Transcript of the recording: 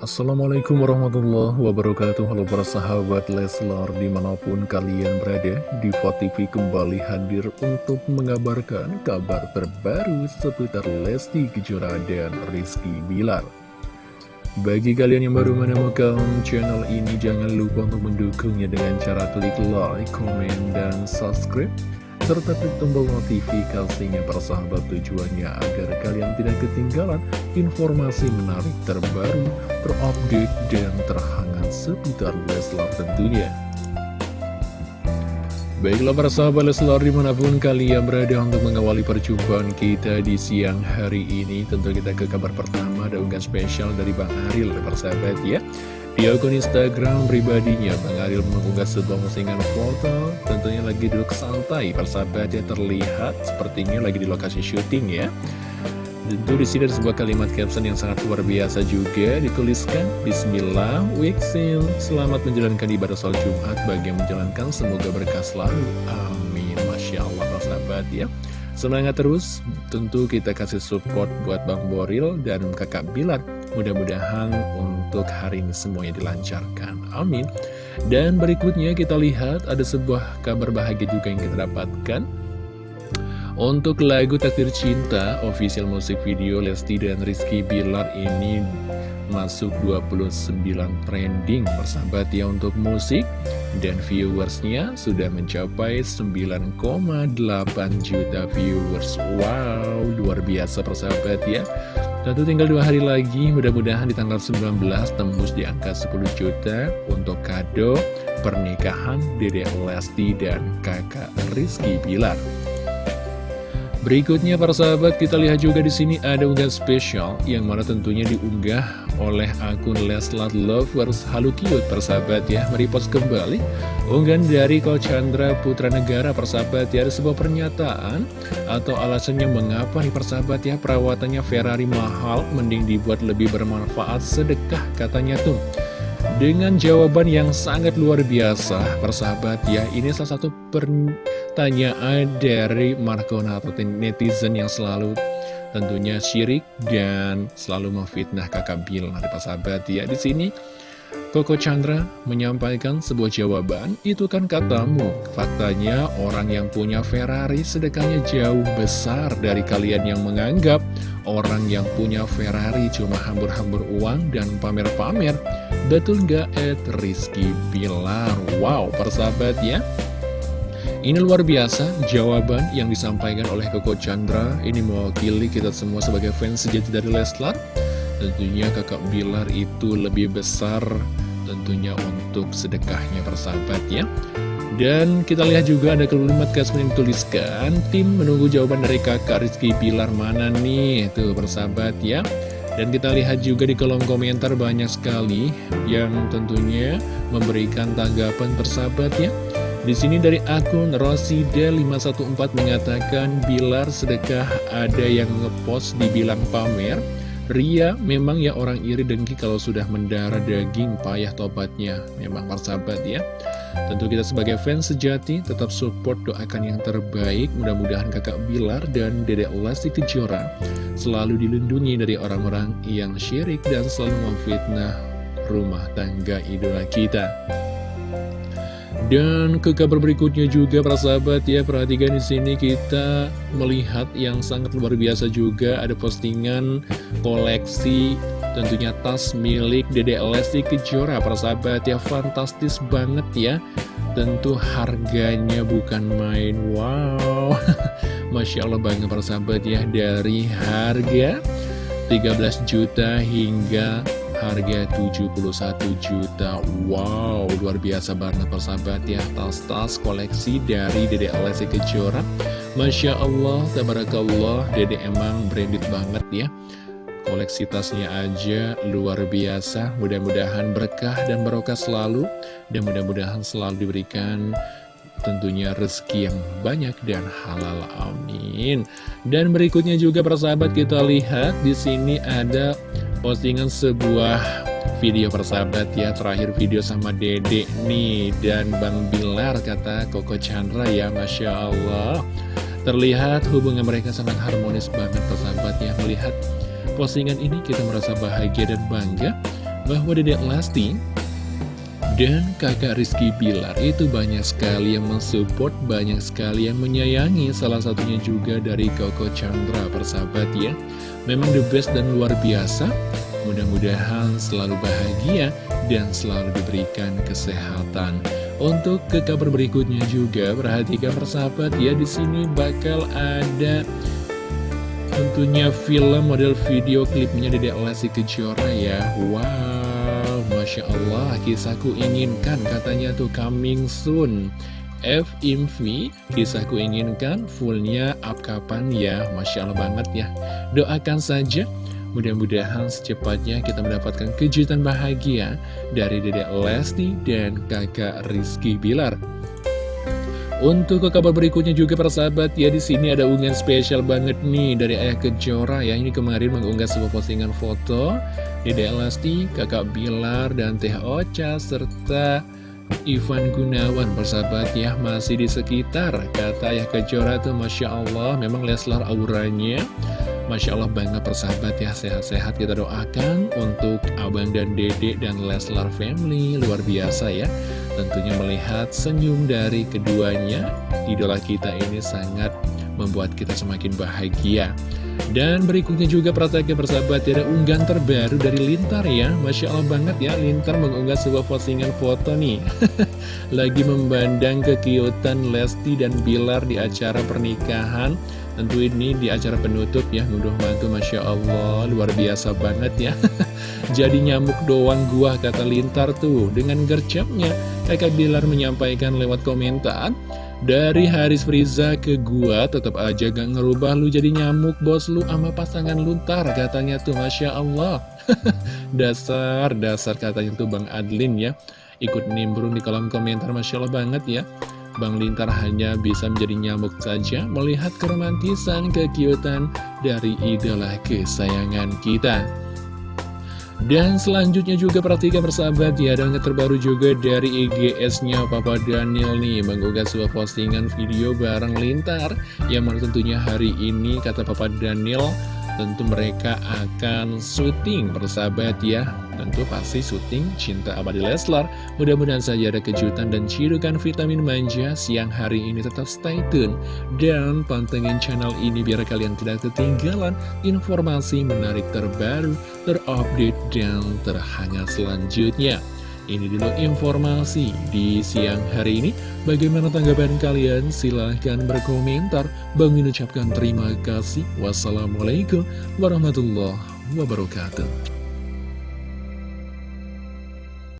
Assalamualaikum warahmatullahi wabarakatuh. Halo para sahabat Leslar di mana pun kalian berada Diva TV kembali hadir untuk mengabarkan kabar terbaru seputar Lesti Kejora dan Rizky Bilar. Bagi kalian yang baru menemukan channel ini jangan lupa untuk mendukungnya dengan cara klik like, komen, dan subscribe serta klik tombol notifikasinya persahabat tujuannya agar kalian tidak ketinggalan informasi menarik terbaru, terupdate, dan terhangat seputar Leslar tentunya. Baiklah para sahabat Leslar di mana pun kalian berada untuk mengawali perjumpaan kita di siang hari ini Tentu kita ke kabar pertama ada unggahan spesial dari Bang Aril para sahabat ya di akun Instagram pribadinya, Bang Ariel mengunggah sebuah postingan foto, tentunya lagi duduk santai, persahabatnya terlihat. Sepertinya lagi di lokasi syuting ya. Tentu di sini ada sebuah kalimat caption yang sangat luar biasa juga. Dituliskan Bismillah, Wixin, selamat menjalankan ibadah sholat Jumat bagi yang menjalankan. Semoga berkah selalu. Amin, Masya Allah, persahabat ya. Semangat terus, tentu kita kasih support buat Bang Boril dan kakak Bilar Mudah-mudahan untuk hari ini semuanya dilancarkan. Amin. Dan berikutnya kita lihat ada sebuah kabar bahagia juga yang kita dapatkan. Untuk lagu Takdir Cinta, official musik video Lesti dan Rizky Bilar ini masuk 29 trending persahabat ya untuk musik dan viewersnya sudah mencapai 9,8 juta viewers wow luar biasa persahabat ya Tentu tinggal dua hari lagi, mudah-mudahan di tanggal 19 tembus di angka 10 juta untuk kado pernikahan Dede Lesti dan kakak Rizky Bilar. Berikutnya para sahabat kita lihat juga di sini ada unggahan spesial yang mana tentunya diunggah oleh akun Leslar Lovers. Halu Cute persahabat ya. Meripos kembali. Unggahan dari Ko Chandra Putra Negara persahabat ya. Ada sebuah pernyataan atau alasannya mengapa nih persahabat ya? Perawatannya Ferrari mahal mending dibuat lebih bermanfaat. Sedekah katanya tuh. Dengan jawaban yang sangat luar biasa persahabat ya. Ini salah satu pertanyaan dari Markona atau netizen yang selalu tentunya syirik dan selalu memfitnah kakak Bilar persahabat ya di sini Koko Chandra menyampaikan sebuah jawaban, itu kan katamu. Faktanya orang yang punya Ferrari sedekahnya jauh besar dari kalian yang menganggap orang yang punya Ferrari cuma hambur-hambur uang dan pamer-pamer. Betul nggak Ed Rizky Bilar? Wow, persahabat ya. Ini luar biasa jawaban yang disampaikan oleh Koko Chandra. Ini mewakili kita semua sebagai fans sejati dari Leslar. Tentunya kakak Bilar itu lebih besar tentunya untuk sedekahnya persahabat ya dan kita lihat juga ada kalimat kasih yang tuliskan Tim menunggu jawaban dari kakak Rizky Bilar mana nih Tuh persahabat ya Dan kita lihat juga di kolom komentar banyak sekali Yang tentunya memberikan tanggapan persahabat ya di sini dari akun Rosida514 mengatakan Bilar sedekah ada yang ngepost dibilang pamer? Ria memang ya orang iri dengki kalau sudah mendarah daging payah tobatnya. Memang persahabat ya. Tentu kita sebagai fans sejati tetap support doakan yang terbaik. Mudah-mudahan kakak Bilar dan dedek Lesti Kejora Selalu dilindungi dari orang-orang yang syirik dan selalu memfitnah rumah tangga idola kita dan ke kabar berikutnya juga para sahabat ya perhatikan di sini kita melihat yang sangat luar biasa juga. Ada postingan koleksi tentunya tas milik Dede Lesti Kejora para sahabat ya fantastis banget ya. Tentu harganya bukan main wow. Masya Allah banget para sahabat ya dari harga 13 juta hingga harga 71 juta. Wow, luar biasa banget persahabat ya. Tas-tas koleksi dari Dede Alessi Kejora. Masya Allah, tabarakallah Dede emang branded banget ya. Koleksi tasnya aja luar biasa. Mudah-mudahan berkah dan barokah selalu. Dan mudah-mudahan selalu diberikan tentunya rezeki yang banyak dan halal amin. Dan berikutnya juga persahabat kita lihat di sini ada postingan sebuah video persahabat ya. Terakhir video sama Dede nih Dan Bang Bilar kata Koko Chandra ya Masya Allah. Terlihat hubungan mereka sangat harmonis banget persahabat ya. Melihat postingan ini kita merasa bahagia dan bangga bahwa Dedek Lesti dan kakak Rizky Pilar itu banyak sekali yang mensupport, banyak sekali yang menyayangi. Salah satunya juga dari Koko Chandra persahabat ya. Memang the best dan luar biasa. Mudah-mudahan selalu bahagia dan selalu diberikan kesehatan. Untuk ke kabar berikutnya juga perhatikan persahabat ya di sini bakal ada tentunya film model video klipnya Dedek Lesti Kejora ya. Wow Masya Allah, kisahku inginkan katanya tuh coming soon. F Infi, kisahku inginkan fullnya up kapan ya. Masya Allah banget ya. Doakan saja. Mudah-mudahan secepatnya kita mendapatkan kejutan bahagia dari Dedek Lesti dan kakak Rizky Bilar. Untuk ke kabar berikutnya juga persahabat ya di sini ada unggahan spesial banget nih dari Ayah Kejora ya. Ini kemarin mengunggah sebuah postingan foto Dede Elasti, Kakak Bilar, dan Teh Ocha, serta Ivan Gunawan persahabat ya masih di sekitar. Kata ya Kejora tuh Masya Allah memang Leslar auranya. Masya Allah banget persahabat ya sehat-sehat kita doakan untuk Abang dan Dedek dan Leslar family. Luar biasa ya tentunya melihat senyum dari keduanya. Idola kita ini sangat membuat kita semakin bahagia dan berikutnya juga perhatikan persahabat ada unggahan terbaru dari Lintar ya. Masya Allah banget ya Lintar mengunggah sebuah postingan foto nih. Lagi membandang kekiutan Lesti dan Bilar di acara pernikahan. Tentu ini di acara penutup ya Ngunduh mantu Masya Allah luar biasa banget ya. Jadi nyamuk doang gua kata Lintar tuh Dengan gercapnya kakak Bilar menyampaikan lewat komentar dari Haris Friza ke gua tetap aja gak ngerubah lu jadi nyamuk bos lu sama pasangan luntar katanya tuh Masya Allah. Dasar, dasar katanya tuh Bang Adlin ya. Ikut nimbrung di kolom komentar Masya Allah banget ya. Bang Lintar hanya bisa menjadi nyamuk saja melihat keromantisan, kekiutan dari idola kesayangan kita dan selanjutnya juga perhatikan persahabat ya Dan terbaru juga dari IGS-nya Papa Daniel nih Mengunggah sebuah postingan video bareng Lintar Yang mana tentunya hari ini kata Papa Daniel tentu mereka akan syuting persahabat ya. Tentu pasti syuting Cinta Abadi Leslar. Mudah-mudahan saja ada kejutan dan cirukan vitamin manja siang hari ini. Tetap stay tune Dan pantengin channel ini biar kalian tidak ketinggalan informasi menarik terbaru, terupdate, dan terhangat selanjutnya ini dulu informasi di siang hari ini. Bagaimana tanggapan kalian? Silahkan berkomentar. Bang mengucapkan terima kasih. Wassalamualaikum warahmatullahi wabarakatuh.